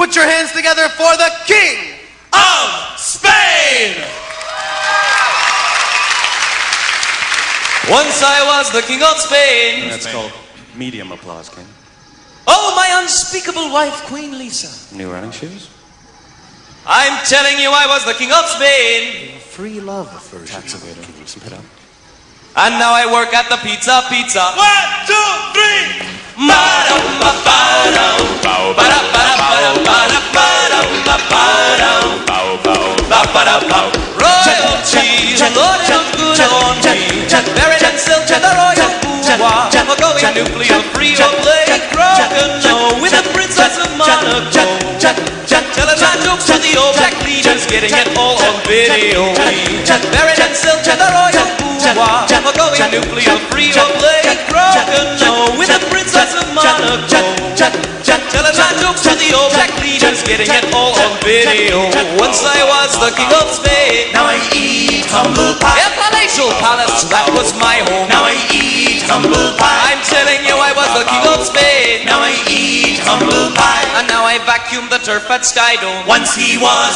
Put your hands together for the King of Spain! Once I was the King of Spain. That's called medium applause, King. Oh, my unspeakable wife, Queen Lisa. New running shoes? I'm telling you, I was the King of Spain. Free love version. Tax evader. Can you spit up? And now I work at the Pizza Pizza. One, two, three. Royal cheese, Lord, it looks good on me. Buried in silk to the royal boudoir. We're going nuclear free or play broken no with the Princess of Monaco. Telling my jokes to the old black leaders, getting it all on video. Buried in silk to the royal boudoir. We're going nuclear free or play broken no with the Princess of Monaco. Telling my jokes to the old black leaders, getting it all video. Once I was the king of Spain. Now I eat humble pie. In Palatial Palace, that was my home. Now I eat humble pie. I'm telling you, I was the king of Spain. Now I eat humble pie. And now I vacuum the turf at Skydome. Once he was